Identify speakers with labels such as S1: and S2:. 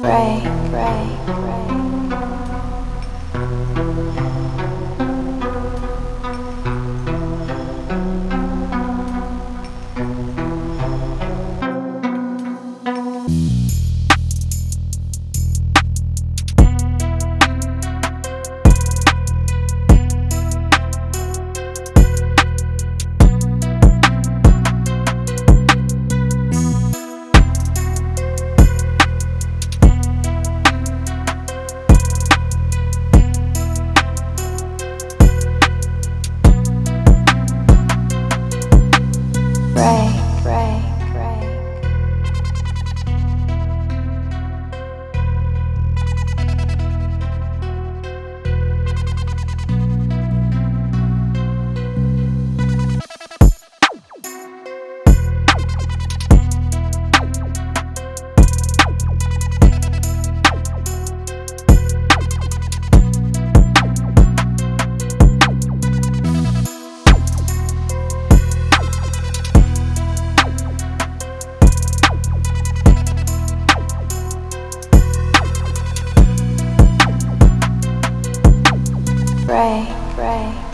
S1: Pray, pray, pray. Thank you.
S2: pray.
S3: pray.